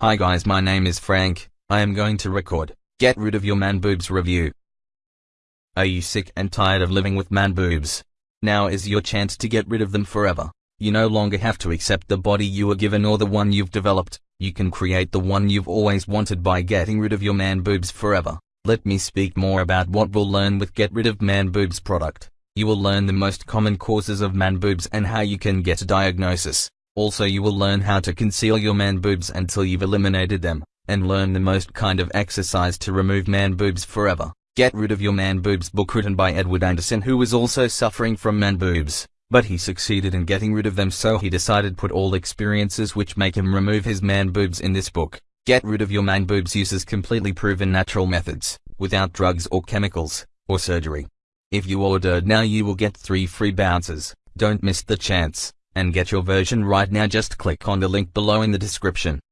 Hi guys my name is Frank, I am going to record, Get Rid of Your Man Boobs review. Are you sick and tired of living with man boobs? Now is your chance to get rid of them forever. You no longer have to accept the body you were given or the one you've developed, you can create the one you've always wanted by getting rid of your man boobs forever. Let me speak more about what we'll learn with Get Rid of Man Boobs product. You will learn the most common causes of man boobs and how you can get a diagnosis. Also you will learn how to conceal your man boobs until you've eliminated them, and learn the most kind of exercise to remove man boobs forever. Get Rid of Your Man Boobs book written by Edward Anderson who was also suffering from man boobs, but he succeeded in getting rid of them so he decided put all experiences which make him remove his man boobs in this book. Get Rid of Your Man Boobs uses completely proven natural methods, without drugs or chemicals, or surgery. If you order now you will get 3 free bounces, don't miss the chance, and get your version right now just click on the link below in the description.